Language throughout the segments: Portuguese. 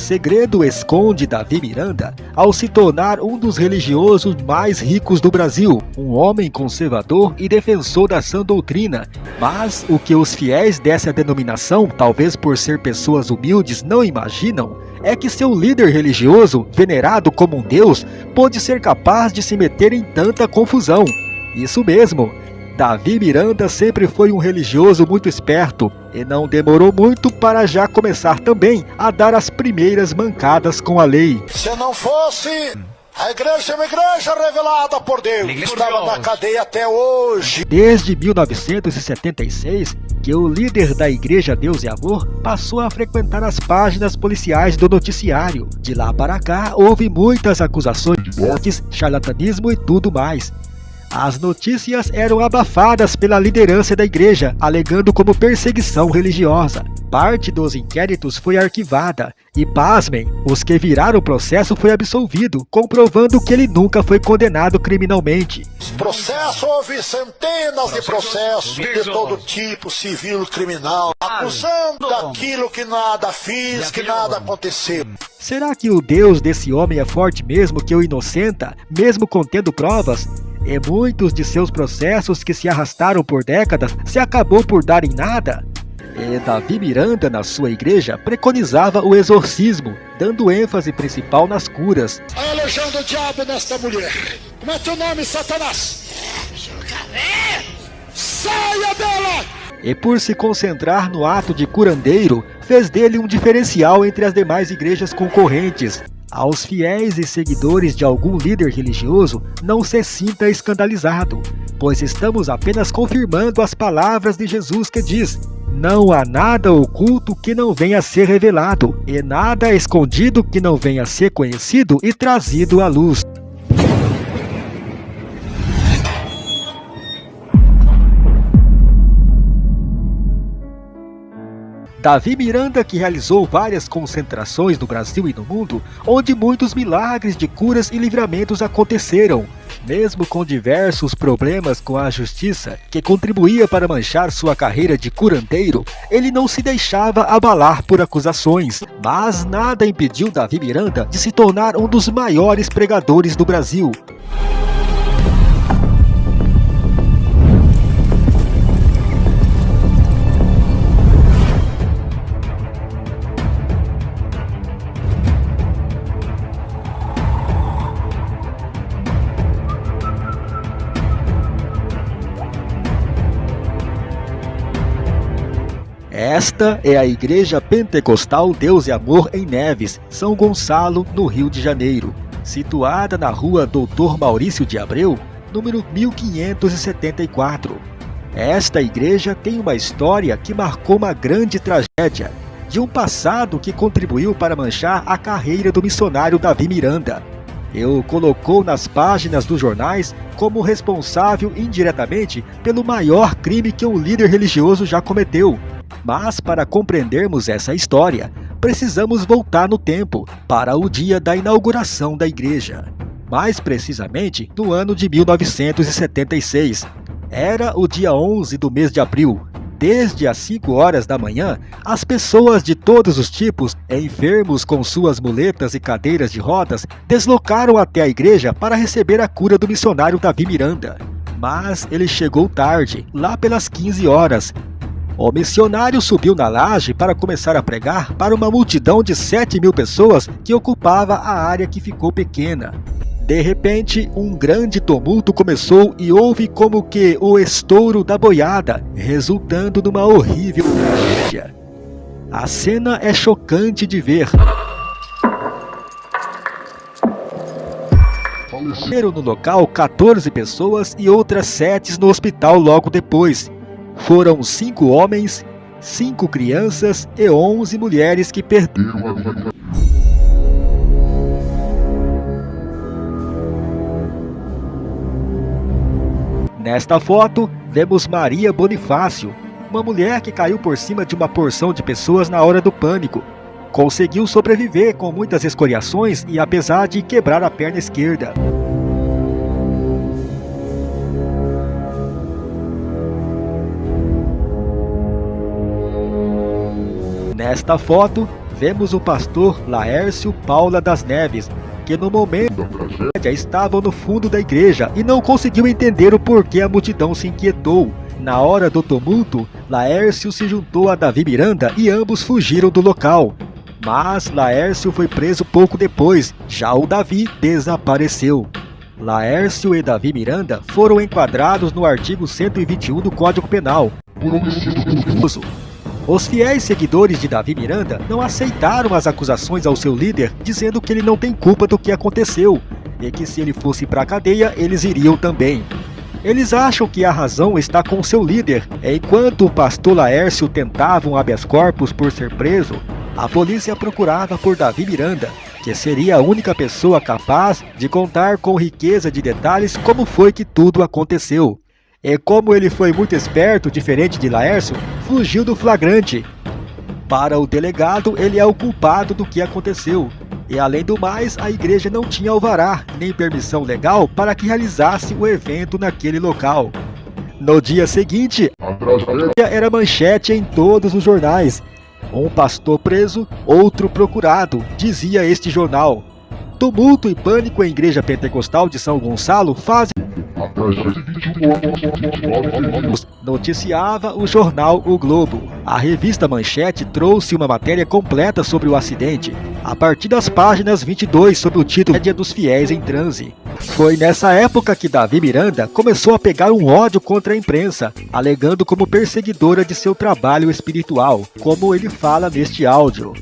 Segredo esconde Davi Miranda ao se tornar um dos religiosos mais ricos do Brasil, um homem conservador e defensor da sã doutrina? Mas o que os fiéis dessa denominação, talvez por ser pessoas humildes, não imaginam é que seu líder religioso, venerado como um deus, pôde ser capaz de se meter em tanta confusão. Isso mesmo, Davi Miranda sempre foi um religioso muito esperto e não demorou muito para já começar também a dar as primeiras mancadas com a lei. Se não fosse a igreja é uma igreja revelada por Deus. Estava na cadeia até hoje. Desde 1976, que o líder da Igreja Deus e Amor passou a frequentar as páginas policiais do noticiário. De lá para cá, houve muitas acusações de mortes, charlatanismo e tudo mais. As notícias eram abafadas pela liderança da igreja, alegando como perseguição religiosa. Parte dos inquéritos foi arquivada e, pasmem, os que viraram o processo foi absolvido, comprovando que ele nunca foi condenado criminalmente. Processo houve centenas de processos de todo tipo, civil, criminal, acusando daquilo que nada fiz, que nada aconteceu. Será que o Deus desse homem é forte mesmo que o inocenta, mesmo contendo provas? E muitos de seus processos que se arrastaram por décadas se acabou por dar em nada? E Davi Miranda, na sua igreja, preconizava o exorcismo, dando ênfase principal nas curas. A legião do diabo nesta mulher. Como é teu nome, Satanás? Saia dela! E por se concentrar no ato de curandeiro, fez dele um diferencial entre as demais igrejas concorrentes, aos fiéis e seguidores de algum líder religioso, não se sinta escandalizado, pois estamos apenas confirmando as palavras de Jesus que diz não há nada oculto que não venha a ser revelado, e nada escondido que não venha a ser conhecido e trazido à luz. Davi Miranda, que realizou várias concentrações no Brasil e no mundo, onde muitos milagres de curas e livramentos aconteceram, mesmo com diversos problemas com a justiça, que contribuía para manchar sua carreira de curandeiro, ele não se deixava abalar por acusações, mas nada impediu Davi Miranda de se tornar um dos maiores pregadores do Brasil. Esta é a Igreja Pentecostal Deus e Amor em Neves, São Gonçalo, no Rio de Janeiro, situada na rua Doutor Maurício de Abreu, número 1574. Esta igreja tem uma história que marcou uma grande tragédia, de um passado que contribuiu para manchar a carreira do missionário Davi Miranda. Eu colocou nas páginas dos jornais como responsável indiretamente pelo maior crime que um líder religioso já cometeu, mas para compreendermos essa história, precisamos voltar no tempo, para o dia da inauguração da igreja. Mais precisamente, no ano de 1976. Era o dia 11 do mês de abril. Desde as 5 horas da manhã, as pessoas de todos os tipos, enfermos com suas muletas e cadeiras de rodas, deslocaram até a igreja para receber a cura do missionário Davi Miranda. Mas ele chegou tarde, lá pelas 15 horas, o missionário subiu na laje para começar a pregar para uma multidão de 7 mil pessoas que ocupava a área que ficou pequena. De repente, um grande tumulto começou e houve como que o estouro da boiada, resultando numa horrível tragédia. A cena é chocante de ver. Faleceram no local 14 pessoas e outras 7 no hospital logo depois, foram cinco homens, cinco crianças e onze mulheres que perderam a vida. Nesta foto, vemos Maria Bonifácio, uma mulher que caiu por cima de uma porção de pessoas na hora do pânico. Conseguiu sobreviver com muitas escoriações e apesar de quebrar a perna esquerda. Nesta foto, vemos o pastor Laércio Paula das Neves, que no momento já estava no fundo da igreja e não conseguiu entender o porquê a multidão se inquietou. Na hora do tumulto, Laércio se juntou a Davi Miranda e ambos fugiram do local. Mas Laércio foi preso pouco depois, já o Davi desapareceu. Laércio e Davi Miranda foram enquadrados no artigo 121 do Código Penal. Os fiéis seguidores de Davi Miranda não aceitaram as acusações ao seu líder, dizendo que ele não tem culpa do que aconteceu, e que se ele fosse para a cadeia, eles iriam também. Eles acham que a razão está com seu líder, enquanto o pastor Laércio tentava um habeas corpus por ser preso, a polícia procurava por Davi Miranda, que seria a única pessoa capaz de contar com riqueza de detalhes como foi que tudo aconteceu. E como ele foi muito esperto, diferente de Laércio, fugiu do flagrante. Para o delegado, ele é o culpado do que aconteceu. E além do mais, a igreja não tinha alvará nem permissão legal para que realizasse o evento naquele local. No dia seguinte, era manchete em todos os jornais. Um pastor preso, outro procurado, dizia este jornal. Tumulto e pânico em igreja pentecostal de São Gonçalo fazem Noticiava o jornal O Globo. A revista Manchete trouxe uma matéria completa sobre o acidente, a partir das páginas 22 sob o título Média dos Fiéis em Transe. Foi nessa época que Davi Miranda começou a pegar um ódio contra a imprensa, alegando como perseguidora de seu trabalho espiritual, como ele fala neste áudio.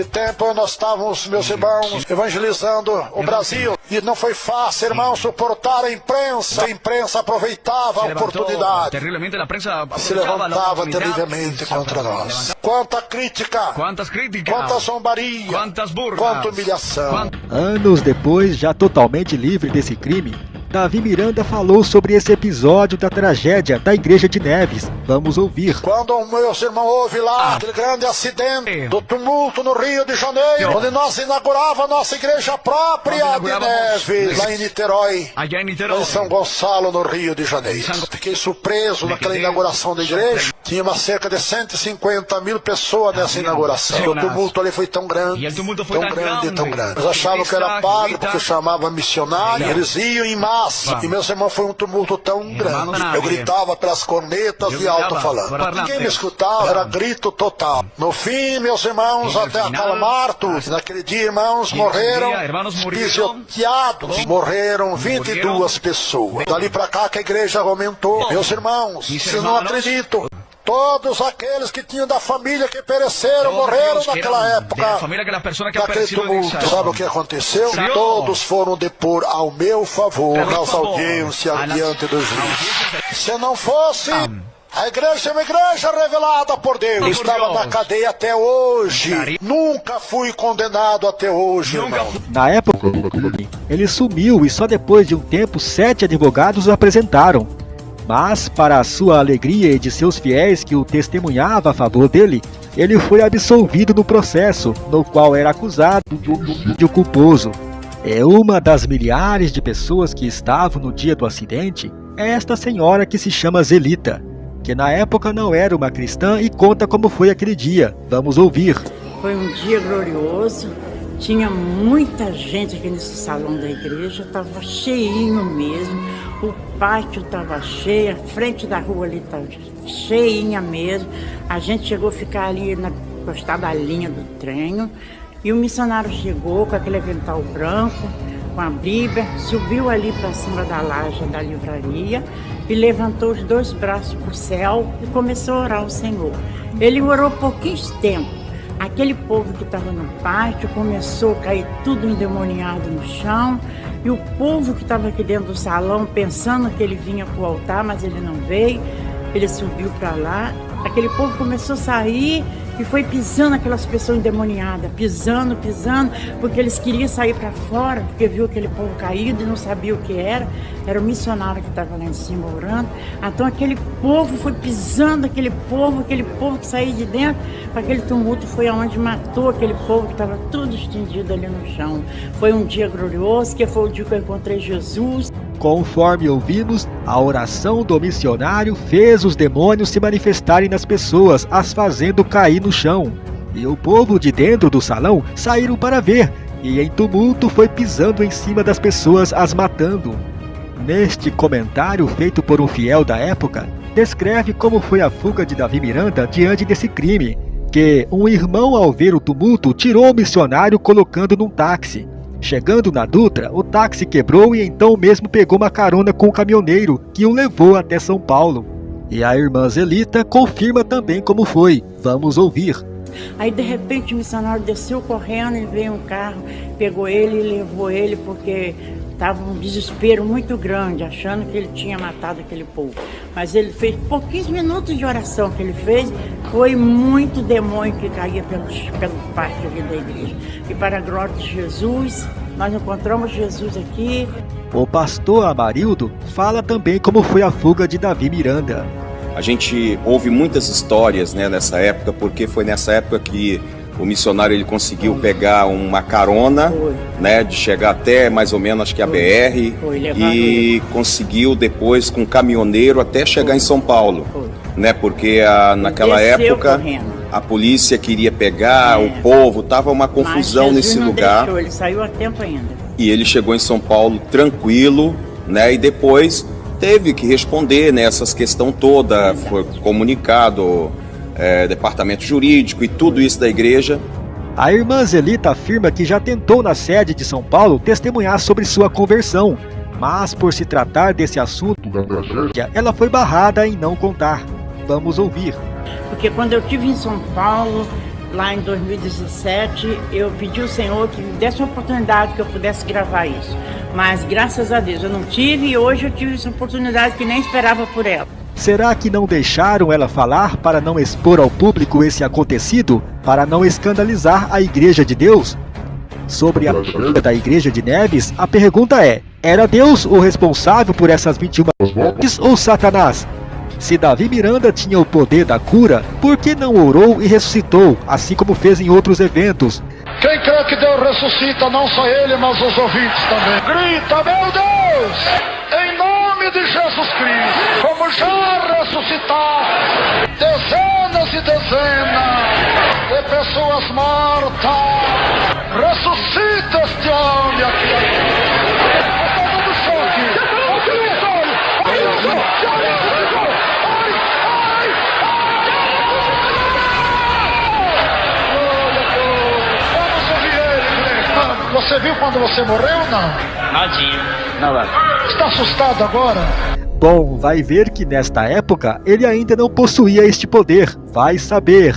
De tempo nós estávamos, meus irmãos, evangelizando o Brasil. E não foi fácil, irmão, suportar a imprensa. A imprensa aproveitava a oportunidade. Se levantava terrivelmente contra nós. Quanta crítica, Quantas críticas, quanta zombaria, quantas burras, quanta humilhação. Anos depois, já totalmente livre desse crime, Davi Miranda falou sobre esse episódio da tragédia da Igreja de Neves. Vamos ouvir. Quando o meu irmão houve lá aquele grande acidente do tumulto no Rio de Janeiro, onde nós inaugurava a nossa igreja própria de Neves, lá em Niterói, em Niterói. São Gonçalo, no Rio de Janeiro. Fiquei surpreso naquela inauguração da igreja. Tinha uma cerca de 150 mil pessoas nessa inauguração. O tumulto ali foi tão grande, tão grande, tão grande. Eles achavam que era padre porque chamava missionário. Eles iam em massa. E meus irmãos foi um tumulto tão Irmãos, grande. Eu gritava pelas cornetas e alto gritava falando. por parlantes. Ninguém me escutava, era grito total. No fim, meus irmãos, até final, acalmar tudo. Naquele dia, irmãos, morreram pisoteados. Morreram 22 Morreram. pessoas. Dali pra cá que a igreja aumentou. Meus irmãos, se não acredito. Todos aqueles que tinham da família que pereceram, Todos morreram naquela época. de la familia que la persona que en tumulto, sabe o que aconteceu? Todos foram depor ao meu favor Pelo nas audiências diante do juiz. audiências- Se não fosse, a igreja é uma igreja revelada por Deus. Por Estava Deus. na cadeia até hoje. Nunca fui condenado até hoje, fui- Na época, ele sumiu e só depois de um tempo sete advogados o apresentaram. Mas, para a sua alegria e de seus fiéis que o testemunhava a favor dele, ele foi absolvido no processo, no qual era acusado de homicídio culposo. É uma das milhares de pessoas que estavam no dia do acidente, é esta senhora que se chama Zelita, que na época não era uma cristã e conta como foi aquele dia. Vamos ouvir. Foi um dia glorioso, tinha muita gente aqui nesse salão da igreja, estava cheinho mesmo, o pátio estava cheio, a frente da rua ali estava cheinha mesmo. A gente chegou a ficar ali na encostada da linha do trem e o missionário chegou com aquele avental branco, com a Bíblia, subiu ali para cima da laje da livraria e levantou os dois braços para o céu e começou a orar ao Senhor. Ele orou pouquinho tempo. Aquele povo que estava no pátio começou a cair tudo endemoniado no chão. E o povo que estava aqui dentro do salão, pensando que ele vinha para o altar, mas ele não veio, ele subiu para lá. Aquele povo começou a sair e foi pisando aquelas pessoas endemoniadas, pisando, pisando, porque eles queriam sair para fora, porque viu aquele povo caído e não sabia o que era. Era o missionário que estava lá em cima orando. Então aquele povo foi pisando, aquele povo, aquele povo que saiu de dentro, aquele tumulto foi aonde matou aquele povo que estava tudo estendido ali no chão. Foi um dia glorioso, que foi o dia que eu encontrei Jesus. Conforme ouvimos, a oração do missionário fez os demônios se manifestarem nas pessoas, as fazendo cair no chão. E o povo de dentro do salão saíram para ver, e em tumulto foi pisando em cima das pessoas, as matando. Neste comentário feito por um fiel da época, descreve como foi a fuga de Davi Miranda diante desse crime, que um irmão ao ver o tumulto tirou o missionário colocando num táxi. Chegando na Dutra, o táxi quebrou e então mesmo pegou uma carona com o caminhoneiro, que o levou até São Paulo. E a irmã Zelita confirma também como foi. Vamos ouvir. Aí de repente o missionário desceu correndo e veio um carro, pegou ele e levou ele porque estava um desespero muito grande, achando que ele tinha matado aquele povo. Mas ele fez pouquíssimos minutos de oração que ele fez, foi muito demônio que caía pelo, pelo pátio aqui da igreja. E para a glória de Jesus, nós encontramos Jesus aqui. O pastor Amarildo fala também como foi a fuga de Davi Miranda. A gente ouve muitas histórias né, nessa época, porque foi nessa época que o missionário ele conseguiu pegar uma carona, né, de chegar até mais ou menos acho que a BR e conseguiu depois com um caminhoneiro até chegar em São Paulo, né, porque a, naquela época a polícia queria pegar é. o povo, tava uma confusão nesse lugar. Deixou, ele saiu a tempo ainda. E ele chegou em São Paulo tranquilo, né, e depois teve que responder nessas né, questão toda, foi comunicado é, departamento jurídico e tudo isso da igreja. A irmã Zelita afirma que já tentou na sede de São Paulo testemunhar sobre sua conversão, mas por se tratar desse assunto, ela foi barrada em não contar. Vamos ouvir. Porque quando eu estive em São Paulo, lá em 2017, eu pedi ao Senhor que me desse uma oportunidade que eu pudesse gravar isso. Mas graças a Deus eu não tive e hoje eu tive essa oportunidade que nem esperava por ela. Será que não deixaram ela falar para não expor ao público esse acontecido? Para não escandalizar a Igreja de Deus? Sobre a vida da Igreja de Neves, a pergunta é: era Deus o responsável por essas 21 mortes ou Satanás? Se Davi Miranda tinha o poder da cura, por que não orou e ressuscitou, assim como fez em outros eventos? Quem crê que Deus ressuscita, não só ele, mas os ouvintes também. Grita, meu Deus! Em nome de Jesus Cristo, como já ressuscitar dezenas e dezenas de pessoas mortas, ressuscita este homem aqui. Choque. Você viu quando você morreu ou não? Nadinha. Nada. Está assustado agora? Bom, vai ver que nesta época ele ainda não possuía este poder. Vai saber.